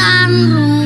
ibadah Rabiul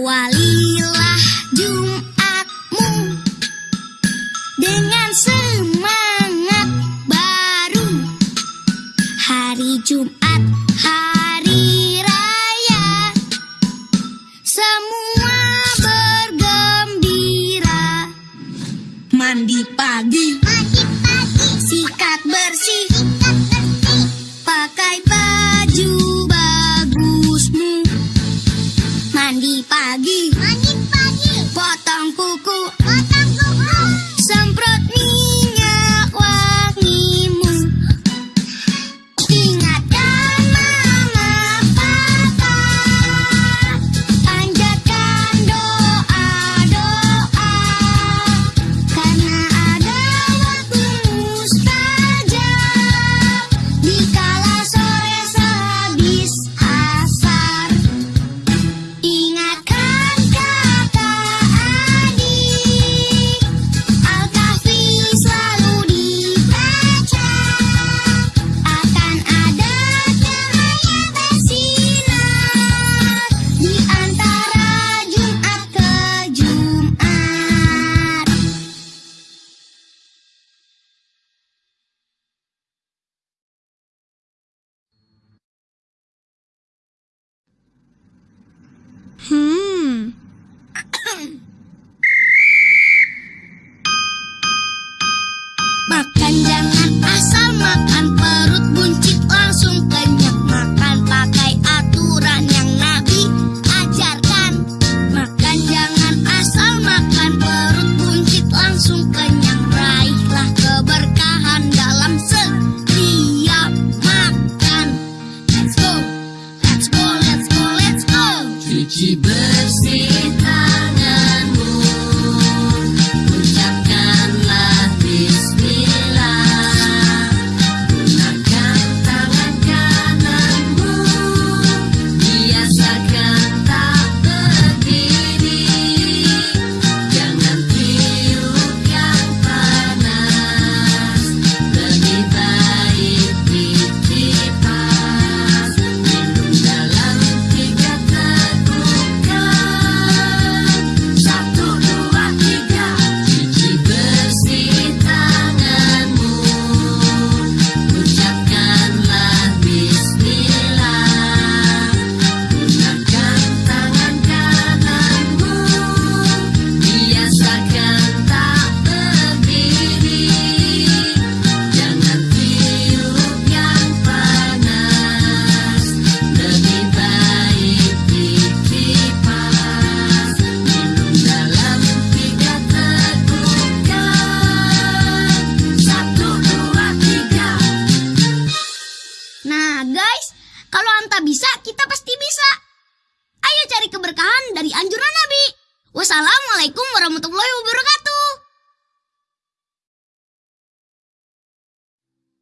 Nahual. Mandi